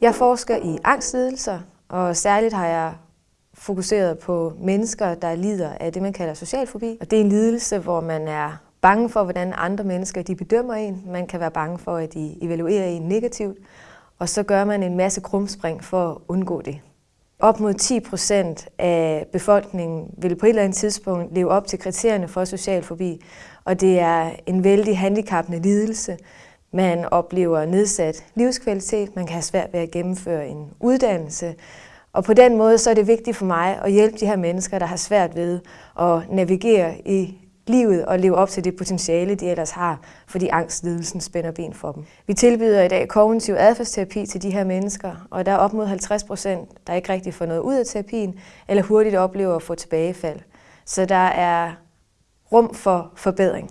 Jeg forsker i angstlidelser, og særligt har jeg fokuseret på mennesker, der lider af det, man kalder socialfobi. Og det er en lidelse, hvor man er bange for, hvordan andre mennesker de bedømmer en. Man kan være bange for, at de evaluerer en negativt. Og så gør man en masse krumspring for at undgå det. Op mod 10 procent af befolkningen vil på et eller andet tidspunkt leve op til kriterierne for social fobi, og det er en vældig handicappende lidelse. Man oplever nedsat livskvalitet, man kan have svært ved at gennemføre en uddannelse, og på den måde så er det vigtigt for mig at hjælpe de her mennesker, der har svært ved at navigere i livet og leve op til det potentiale, de ellers har, fordi angstlidelsen spænder ben for dem. Vi tilbyder i dag kognitiv adfærdsterapi til de her mennesker, og der er op mod 50 procent, der ikke rigtig får noget ud af terapien, eller hurtigt oplever at få tilbagefald. Så der er rum for forbedring.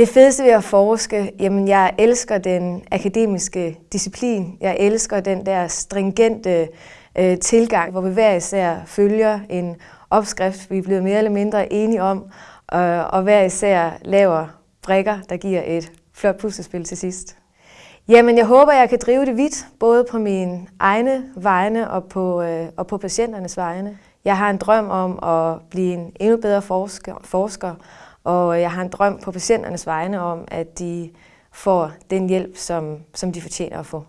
Det fedeste ved at forske, jamen jeg elsker den akademiske disciplin. Jeg elsker den der stringente øh, tilgang, hvor vi hver især følger en opskrift, vi er blevet mere eller mindre enige om, øh, og hver især laver brikker, der giver et flot puslespil til sidst. Jamen, jeg håber, jeg kan drive det vidt, både på mine egne vegne og på, øh, og på patienternes vegne. Jeg har en drøm om at blive en endnu bedre forsker, forsker, og jeg har en drøm på patienternes vegne om, at de får den hjælp, som, som de fortjener at få.